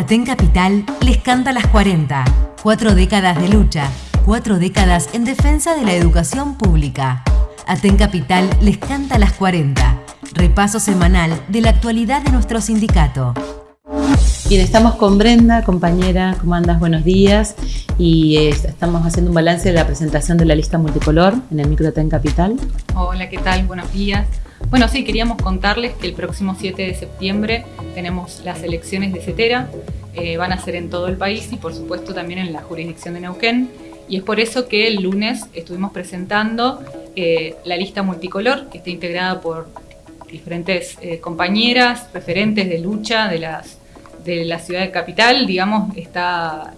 Aten Capital les canta las 40. Cuatro décadas de lucha, cuatro décadas en defensa de la educación pública. Aten Capital les canta las 40. Repaso semanal de la actualidad de nuestro sindicato. Bien, estamos con Brenda, compañera, ¿cómo andas? Buenos días. Y eh, estamos haciendo un balance de la presentación de la lista multicolor en el micro Aten Capital. Hola, ¿qué tal? Buenos días. Bueno, sí, queríamos contarles que el próximo 7 de septiembre tenemos las elecciones de CETERA. Eh, van a ser en todo el país y por supuesto también en la jurisdicción de Neuquén. Y es por eso que el lunes estuvimos presentando eh, la lista multicolor, que está integrada por diferentes eh, compañeras, referentes de lucha de, de la ciudad de Capital. Digamos, está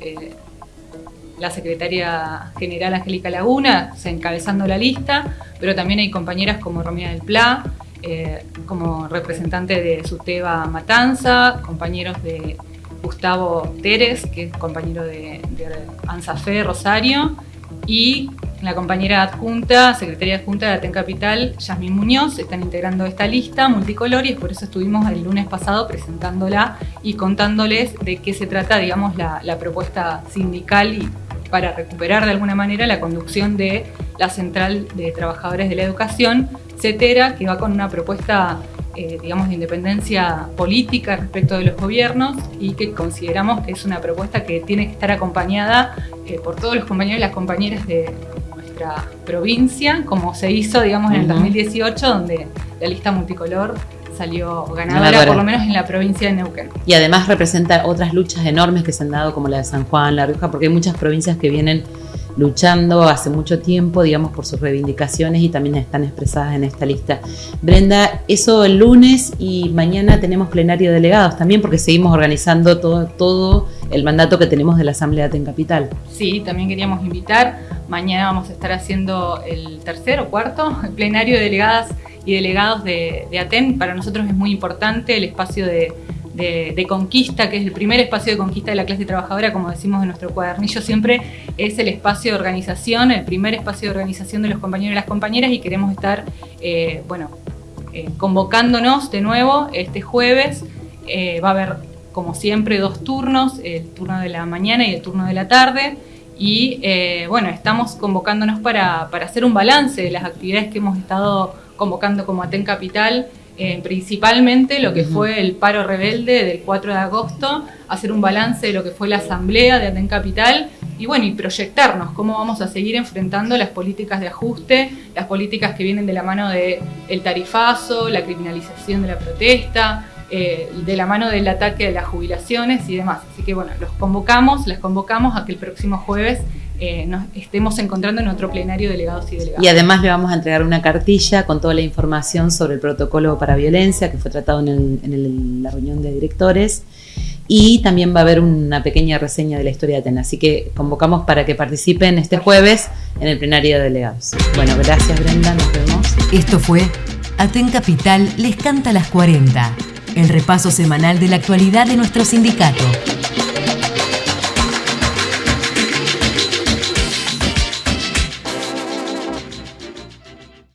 la secretaria general Angélica Laguna encabezando la lista, pero también hay compañeras como Romina del Pla, eh, como representante de Suteba Matanza, compañeros de Gustavo Teres, que es compañero de, de ANSAFE Rosario, y la compañera adjunta, secretaria adjunta de Aten Capital, Yasmin Muñoz, están integrando esta lista multicolor y es por eso estuvimos el lunes pasado presentándola y contándoles de qué se trata, digamos, la propuesta sindical y para recuperar de alguna manera la conducción de la Central de Trabajadores de la Educación, CETERA, que va con una propuesta eh, digamos, de independencia política respecto de los gobiernos y que consideramos que es una propuesta que tiene que estar acompañada eh, por todos los compañeros y las compañeras de nuestra provincia, como se hizo, digamos, en el 2018, donde la lista multicolor salió ganadora, por lo menos en la provincia de Neuquén. Y además representa otras luchas enormes que se han dado, como la de San Juan, La Rioja, porque hay muchas provincias que vienen luchando hace mucho tiempo, digamos, por sus reivindicaciones y también están expresadas en esta lista. Brenda, eso el lunes y mañana tenemos plenario de delegados también porque seguimos organizando todo, todo el mandato que tenemos de la Asamblea de Capital. Sí, también queríamos invitar, mañana vamos a estar haciendo el tercer o cuarto plenario de delegadas y delegados de, de ATEN. Para nosotros es muy importante el espacio de de, conquista, que es el primer espacio de conquista de la clase trabajadora, como decimos en nuestro cuadernillo siempre, es el espacio de organización, el primer espacio de organización de los compañeros y las compañeras y queremos estar, eh, bueno, eh, convocándonos de nuevo este jueves. Eh, va a haber, como siempre, dos turnos, el turno de la mañana y el turno de la tarde. Y bueno, estamos convocándonos para, para hacer un balance de las actividades que hemos estado convocando como Aten Capital eh, principalmente lo que fue el paro rebelde del 4 de agosto, hacer un balance de lo que fue la asamblea de Aten Capital y bueno, y proyectarnos cómo vamos a seguir enfrentando las políticas de ajuste, las políticas que vienen de la mano del el tarifazo, la criminalización de la protesta, eh, de la mano del ataque de las jubilaciones y demás. Así que bueno, los convocamos, las convocamos a que el próximo jueves eh, nos estemos encontrando en otro plenario de delegados y delegadas. Y además le vamos a entregar una cartilla con toda la información sobre el protocolo para violencia que fue tratado en, la reunión de directores y también va a haber una pequeña reseña de la historia de Atenas. Así que convocamos para que participen este jueves en el plenario de delegados. Bueno, gracias Brenda, nos vemos. Esto fue Aten Capital les canta las 40, el repaso semanal de la actualidad de nuestro sindicato.